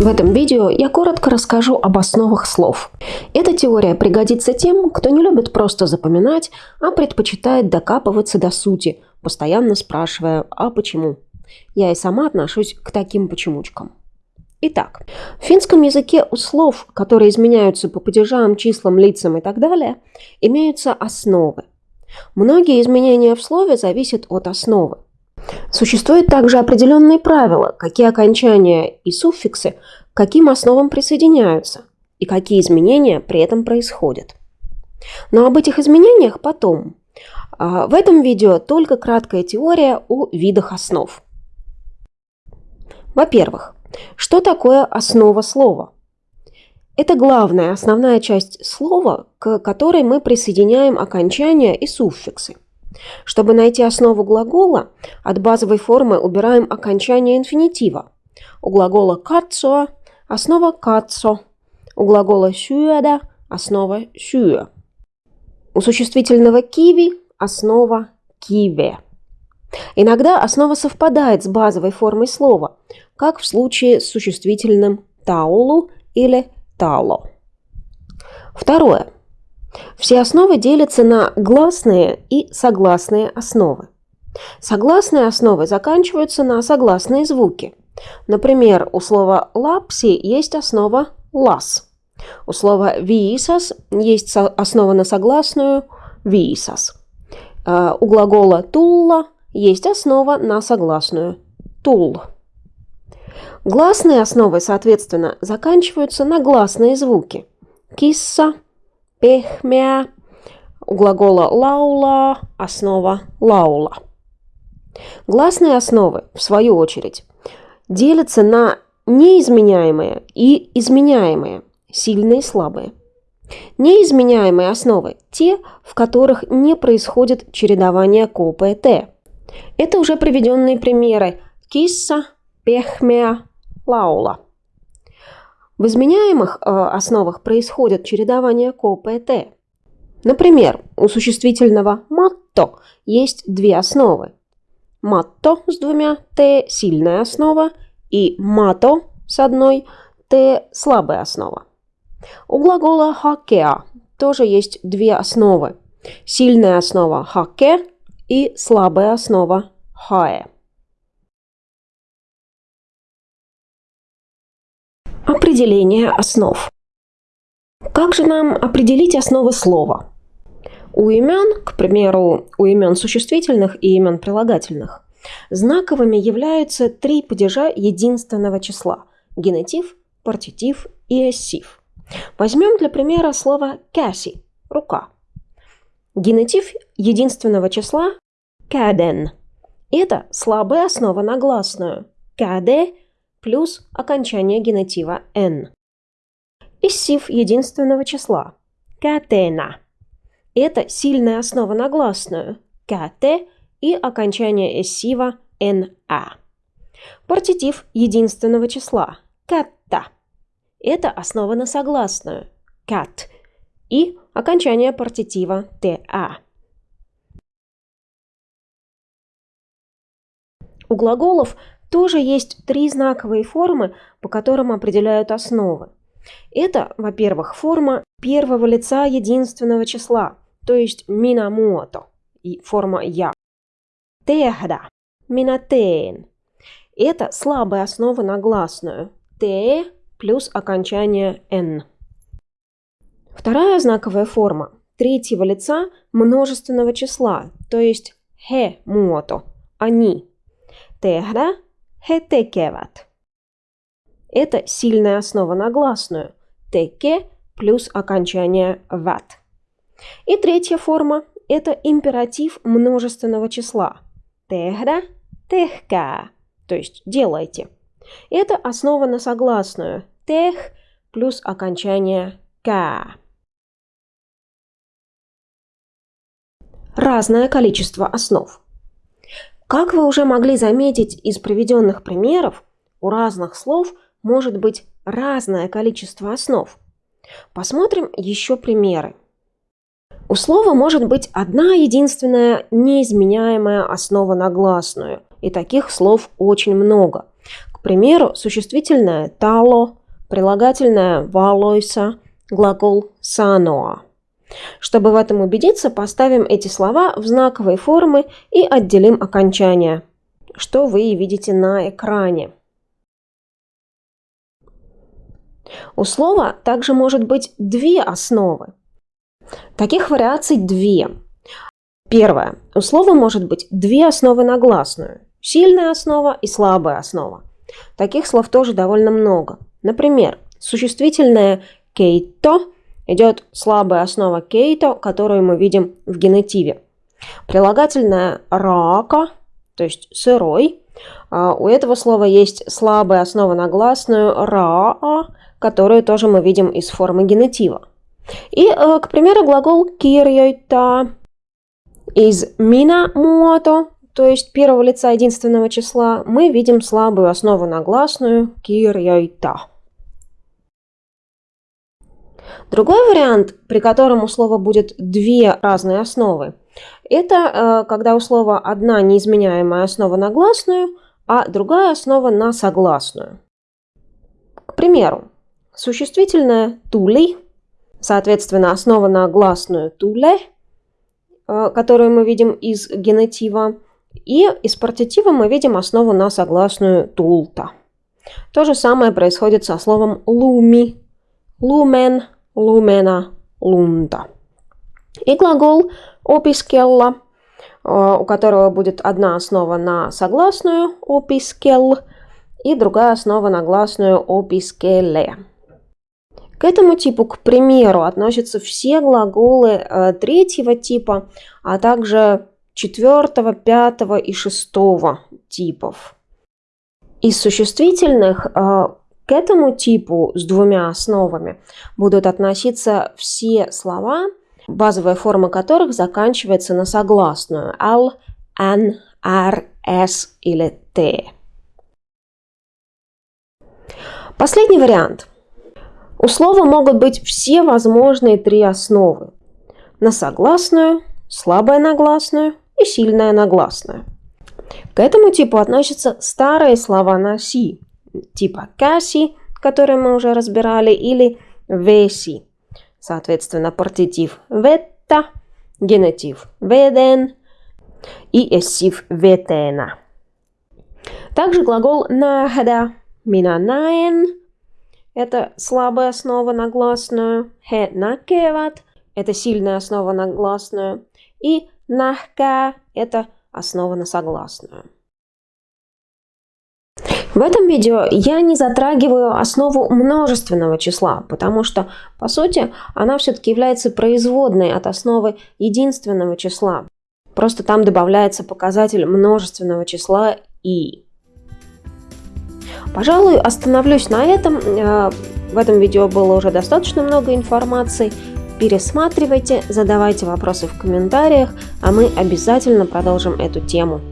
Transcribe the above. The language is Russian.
В этом видео я коротко расскажу об основах слов. Эта теория пригодится тем, кто не любит просто запоминать, а предпочитает докапываться до сути, постоянно спрашивая «а почему?». Я и сама отношусь к таким почемучкам. Итак, в финском языке у слов, которые изменяются по падежам, числам, лицам и так далее, имеются основы. Многие изменения в слове зависят от основы. Существуют также определенные правила, какие окончания и суффиксы к каким основам присоединяются и какие изменения при этом происходят. Но об этих изменениях потом. А, в этом видео только краткая теория о видах основ. Во-первых, что такое основа слова? Это главная, основная часть слова, к которой мы присоединяем окончания и суффиксы. Чтобы найти основу глагола, от базовой формы убираем окончание инфинитива. У глагола «кацо» основа «кацо», у глагола «сюэда» основа «сюэ». У существительного «киви» основа «киве». Иногда основа совпадает с базовой формой слова, как в случае с существительным «таулу» или «тало». Второе. Все основы делятся на гласные и согласные основы. Согласные основы заканчиваются на согласные звуки. Например, у слова «лапси» есть основа «лас». У слова «виисас» есть основа на согласную «виисас». А, у глагола «тулла» есть основа на согласную «тул». Гласные основы, соответственно, заканчиваются на гласные звуки. Кисса, у глагола лаула основа лаула. Гласные основы, в свою очередь, делятся на неизменяемые и изменяемые, сильные и слабые. Неизменяемые основы – те, в которых не происходит чередование КОП Т. Это уже приведенные примеры кисса, пехмя, лаула. В изменяемых э, основах происходит чередование КОП и Т. Например, у существительного «матто» есть две основы. «Матто» с двумя «т» – сильная основа, и «мато» с одной «т» – слабая основа. У глагола «хакеа» тоже есть две основы. Сильная основа «хаке» и слабая основа «хаэ». Определение основ. Как же нам определить основы слова? У имен, к примеру, у имен существительных и имен прилагательных, знаковыми являются три падежа единственного числа – генетив, партитив и эссив. Возьмем для примера слово «кяси» – «рука». Генетив единственного числа – «каден». Это слабая основа на гласную – «каде» плюс окончание генетива «н». Эссив единственного числа – «катена». Это сильная основа на гласную «кт» и окончание эссива «на». Партитив единственного числа «катта». Это основа на согласную «кат» и окончание партитива «та». У глаголов тоже есть три знаковые формы, по которым определяют основы. Это, во-первых, форма первого лица единственного числа, то есть минамото, и форма я. Техда, минатейн. Это слабая основа на гласную. Т плюс окончание н. Вторая знаковая форма третьего лица множественного числа, то есть хе муото, они. Техда, хетекеват. Это сильная основа на гласную. Теке плюс окончание ват. И третья форма – это императив множественного числа. Техда, техка, то есть делайте. Это основа на согласную. Тех плюс окончание ка. Разное количество основ. Как вы уже могли заметить из приведенных примеров, у разных слов – может быть разное количество основ. Посмотрим еще примеры. У слова может быть одна единственная неизменяемая основа на гласную, и таких слов очень много. К примеру, существительное «тало», прилагательное «валойса», глагол «саноа». Чтобы в этом убедиться, поставим эти слова в знаковые формы и отделим окончания, что вы видите на экране. У слова также может быть две основы. Таких вариаций две. Первое. У слова может быть две основы на гласную. Сильная основа и слабая основа. Таких слов тоже довольно много. Например, существительное «кейто» идет слабая основа «кейто», которую мы видим в генетиве. Прилагательное «рака», то есть «сырой», а, у этого слова есть слабая основа на гласную «раа», которую тоже мы видим из формы генетива. И, э, к примеру, глагол «kirjoittaa» из «mina muoto», то есть первого лица единственного числа, мы видим слабую основу на гласную «kirjoittaa». Другой вариант, при котором у слова будет две разные основы, это э, когда у слова одна неизменяемая основа на гласную, а другая основа на согласную. К примеру, Существительное «тули», соответственно, основа на гласную «туле», э, которую мы видим из генетива, и из партитива мы видим основу на согласную «тулта». То же самое происходит со словом «луми», «лумен», «лумена», «лунта». И глагол «опискелла», э, у которого будет одна основа на согласную «опискел» и другая основа на гласную «опискеле». К этому типу, к примеру, относятся все глаголы э, третьего типа, а также четвертого, пятого и шестого типов. Из существительных э, к этому типу с двумя основами будут относиться все слова, базовая форма которых заканчивается на согласную «ал», «ан», «ар», «с» или «т». Последний вариант – у слова могут быть все возможные три основы. На согласную, слабая нагласную и сильная нагласная. К этому типу относятся старые слова на «си», типа «каси», которые мы уже разбирали, или «веси». Соответственно, партитив «ветта», генетив «веден» и эссив «ветена». Также глагол «нахада» «мина наен» это слабая основа на гласную. He nakkevat – это сильная основа на гласную. И нахка – это основа на согласную. В этом видео я не затрагиваю основу множественного числа, потому что, по сути, она все-таки является производной от основы единственного числа. Просто там добавляется показатель множественного числа и. Пожалуй, остановлюсь на этом. Э, в этом видео было уже достаточно много информации. Пересматривайте, задавайте вопросы в комментариях, а мы обязательно продолжим эту тему.